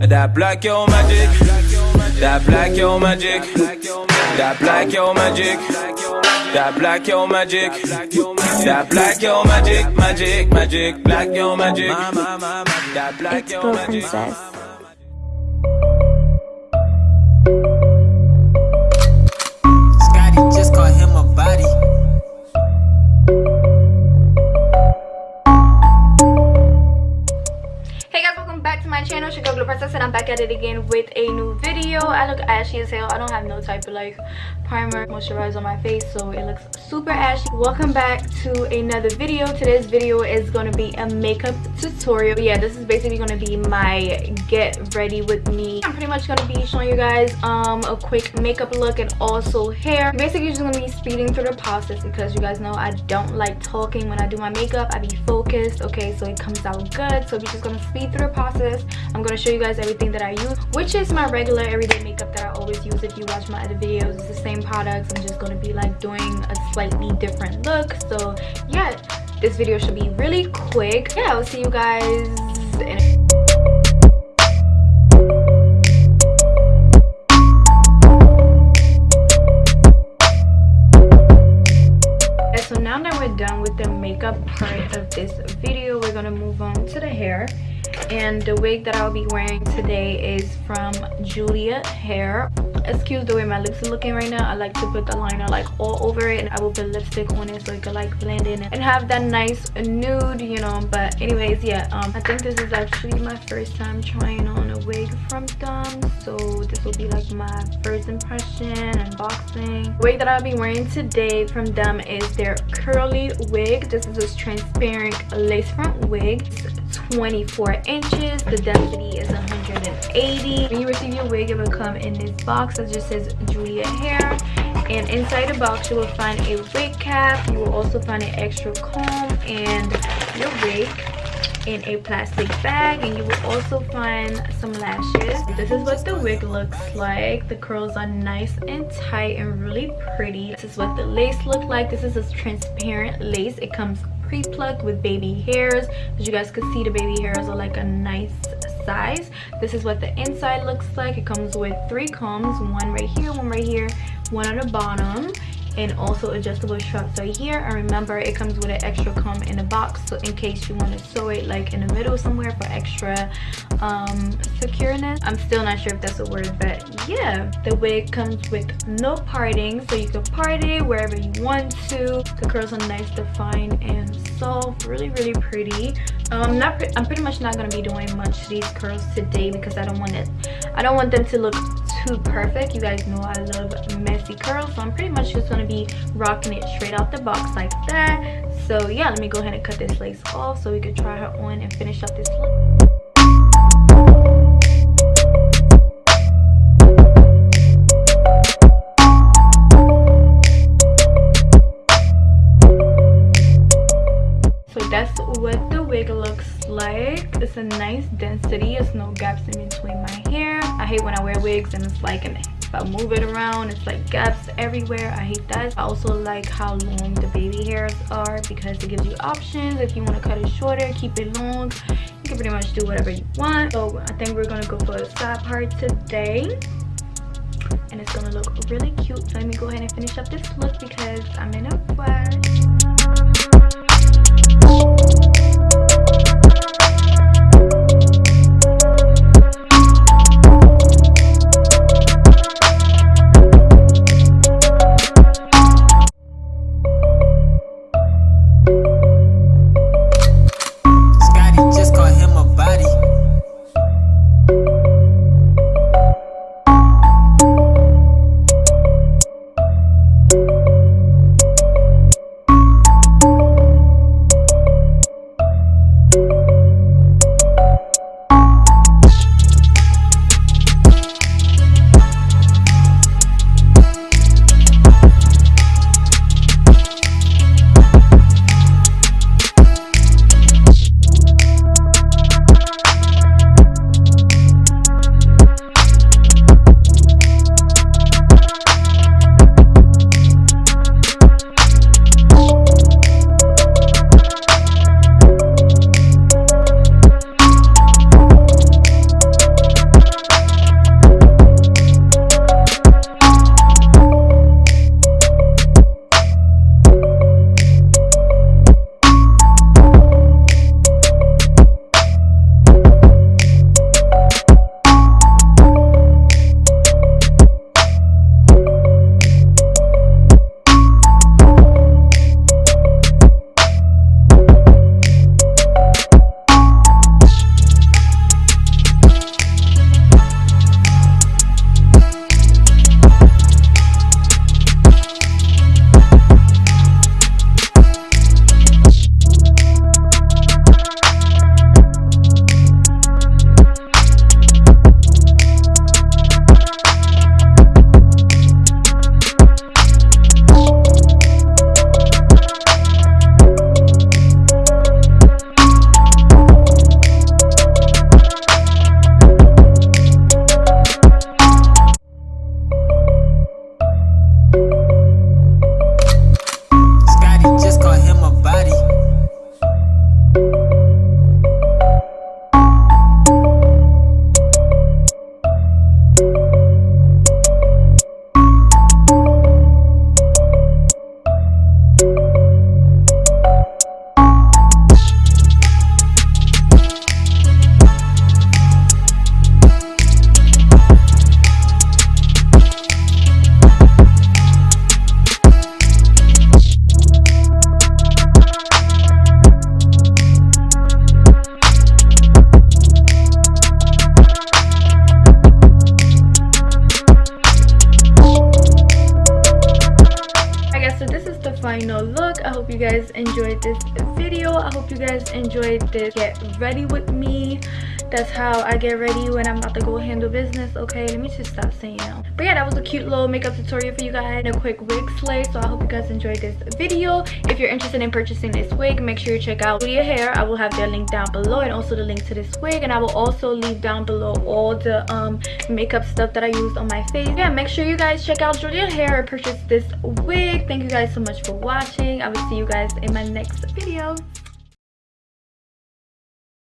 That black yo magic. That black yo magic. That black yo magic. That black yo magic. That black yo magic. Magic, magic. Black yo magic. That black It's yo magic. Princess. Scotty just called him a body. Hey guys, welcome back to my channel, Blue Princess, and I'm back at it again with a new video. I look ashy as hell. I don't have no type of like primer, moisturizer on my face, so it looks super ashy. Welcome back to another video. Today's video is going to be a makeup tutorial. Yeah, this is basically going to be my get ready with me. I'm pretty much going to be showing you guys um a quick makeup look and also hair. Basically, just going to be speeding through the process because you guys know I don't like talking when I do my makeup. I be focused, okay, so it comes out good. So we're just going to speed through the process. I'm going to show you guys everything that I use, which is my regular everyday makeup that I always use. If you watch my other videos, it's the same products. I'm just going to be like doing a slightly different look. So yeah, this video should be really quick. Yeah, I'll see you guys now that we're done with the makeup part of this video we're gonna move on to the hair and the wig that i'll be wearing today is from julia hair. Excuse the way my lips are looking right now. I like to put the liner like all over it and i will put lipstick on it so it could like blend in and have that nice nude you know. But anyways yeah um i think this is actually my first time trying on a wig from them so this will be like my first impression unboxing the wig that i'll be wearing today from them is their curly wig. This is a transparent lace front wig 24 inches the density is 180 when you receive your wig it will come in this box that just says julia hair. And inside the box you will find a wig cap. You will also find an extra comb and your wig in a plastic bag. And you will also find some lashes. This is what the wig looks like. The curls are nice and tight and really pretty. This is what the lace look like. This is a transparent lace. It comes pre-plucked with baby hairs. As you guys can see the baby hairs are like a nice size. This is what the inside looks like. It comes with three combs one right here one right here one on the bottom and also adjustable straps right here. And remember it comes with an extra comb in the box so in case you want to sew it like in the middle somewhere for extra um secureness. I'm still not sure if that's a word but yeah the wig comes with no parting so you can part it wherever you want to. The curls are nice defined and soft really really pretty. Um not pre i'm pretty much not going to be doing much to these curls today because i don't want it i don't want them to look too perfect. You guys know i love messy curls so i'm pretty much just going to be rocking it straight out the box like that. So yeah let me go ahead and cut this lace off so we could try her on and finish up this look. So that's what the wig looks like. It's a nice density. It's no gaps in between my hair i hate when i wear wigs and it's like if i move it around it's like gaps everywhere. I hate that. I also like how long the baby hairs are because it gives you options. If you want to cut it shorter keep it long. You can pretty much do whatever you want. So i think we're gonna go for a side part today. And it's gonna look really cute. So let me go ahead and finish up this look because i'm in a rush final look. I hope you guys enjoyed this video. I hope you guys enjoyed this get ready with me that's how i get ready when i'm about to go handle business okay? Let me just stop saying now but yeah that was a cute little makeup tutorial for you guys and a quick wig slay so i hope you guys enjoyed this video. If you're interested in purchasing this wig make sure you check out Julia hair. I will have their link down below and also the link to this wig and i will also leave down below all the um makeup stuff that i used on my face. Yeah make sure you guys check out Julia hair and purchase this wig. Thank you guys so much for watching. I will see you guys in my next video